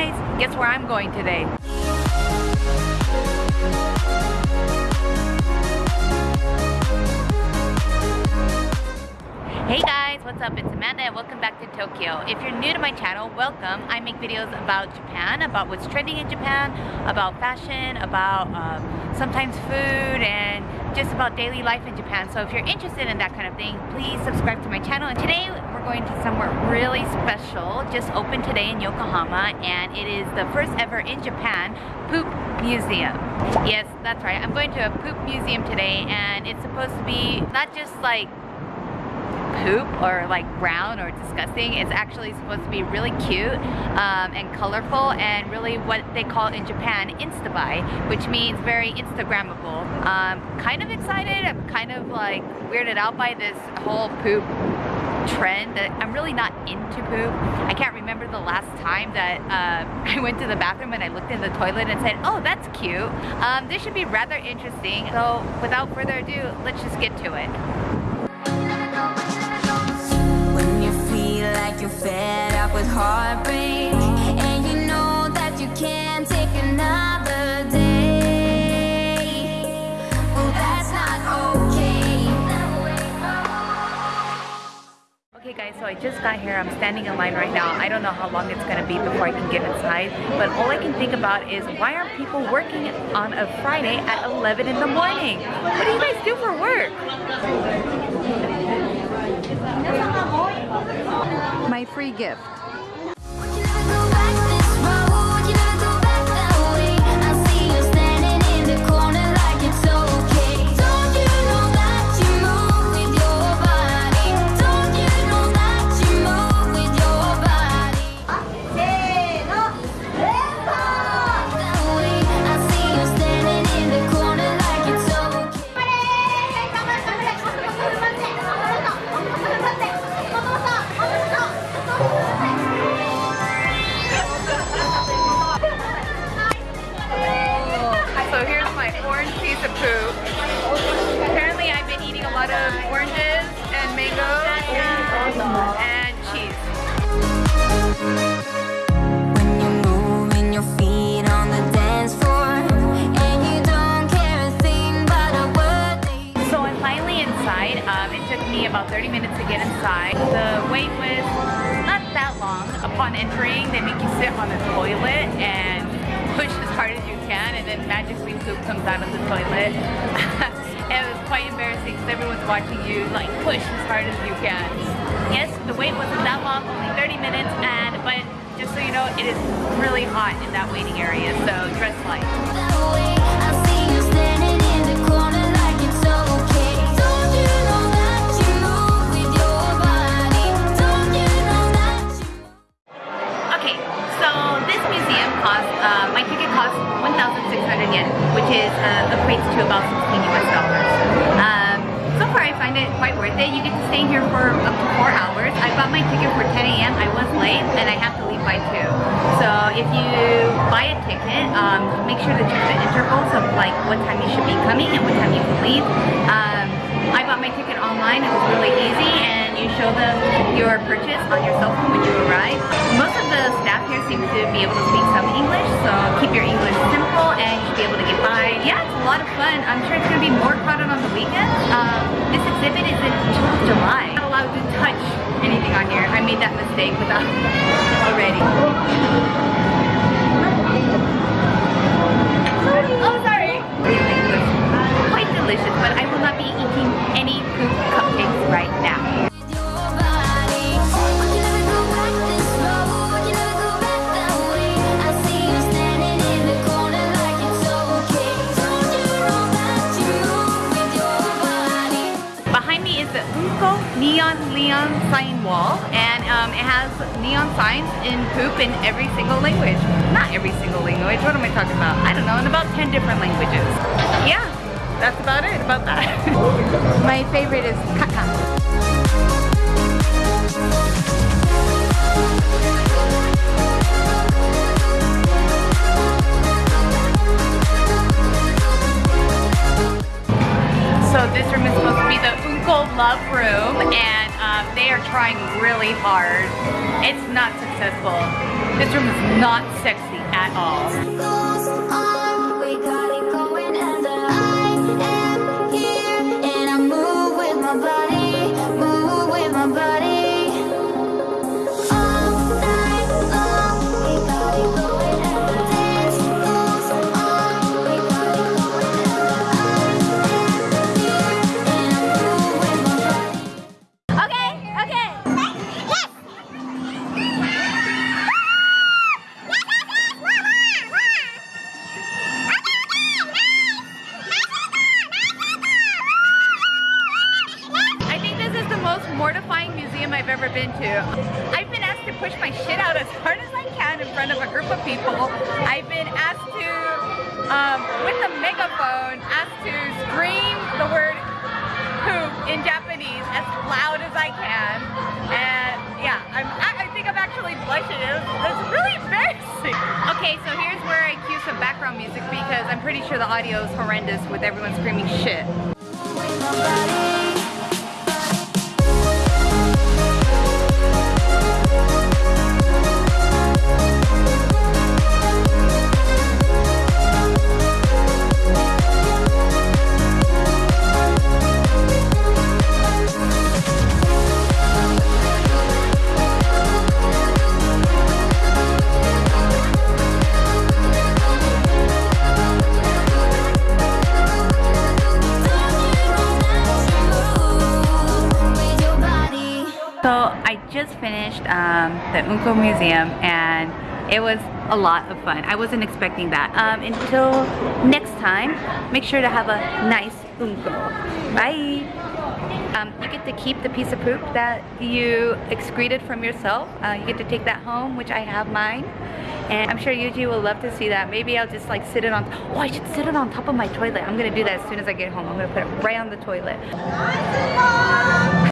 guys, guess where I'm going today? Hey guys, what's up? It's Amanda and welcome back to Tokyo. If you're new to my channel, welcome. I make videos about Japan, about what's trending in Japan, about fashion, about um, sometimes food, and just about daily life in Japan. So if you're interested in that kind of thing, please subscribe to my channel. And today we're going to somewhere really special, just opened today in Yokohama, and it is the first ever in Japan poop museum. Yes, that's right. I'm going to a poop museum today, and it's supposed to be not just like poop or like brown or disgusting. It's actually supposed to be really cute um, and colorful and really what they call in Japan instabae, which means very Instagrammable. Um, kind of excited. I'm kind of like weirded out by this whole poop trend that I'm really not into poop. I can't remember the last time that uh, I went to the bathroom and I looked in the toilet and said, oh, that's cute. Um, this should be rather interesting. So without further ado, let's just get to it. You're fed up with heartbreak And you know that you can't take another day Well, that's not okay Okay guys, so I just got here. I'm standing in line right now. I don't know how long it's gonna be before I can get inside, but all I can think about is why aren't people working on a Friday at 11 in the morning? What do you guys do for work? My free gift. And cheese. When you're moving your feet on the dance floor and you don't care a thing about a word So I'm finally inside. Um, it took me about 30 minutes to get inside. The wait was not that long. Upon entering, they make you sit on the toilet and push as hard as you can and then magically poop comes out of the toilet. it was quite embarrassing because everyone's watching you like push as hard as you can. Yes, the wait wasn't that long, only 30 minutes, and but just so you know, it is really hot in that waiting area, so dress light. You get to stay here for up to 4 hours. I bought my ticket for 10 a.m. I was late and I have to leave by 2. So if you buy a ticket, um, make sure to check the intervals of like what time you should be coming and what time you can leave. Um, I bought my ticket online. It was really easy and you show them your purchase on your cell phone when you arrive. Most of the staff here seem to be able to speak some English, so keep your English simple and lot of fun. I'm sure it's going to be more crowded on the weekend. Um, this exhibit is until July. Not allowed to touch anything on here. I made that mistake without already. Um, it has neon signs in poop in every single language. Not every single language, what am I talking about? I don't know, in about 10 different languages. Yeah, that's about it, about that. My favorite is kaka. They are trying really hard. It's not successful. This room is not sexy at all. I've ever been to. I've been asked to push my shit out as hard as I can in front of a group of people. I've been asked to, um, with a megaphone, asked to scream the word poop in Japanese as loud as I can. And yeah, I'm, I, I think I'm actually blushing. It's, it's really embarrassing. Okay, so here's where I cue some background music because I'm pretty sure the audio is horrendous with everyone screaming shit. The Unko Museum and it was a lot of fun. I wasn't expecting that. Um, until next time, make sure to have a nice Unko. Bye! Um, you get to keep the piece of poop that you excreted from yourself. Uh, you get to take that home, which I have mine. And I'm sure Yuji will love to see that. Maybe I'll just like sit it on, oh I should sit it on top of my toilet. I'm gonna do that as soon as I get home. I'm gonna put it right on the toilet.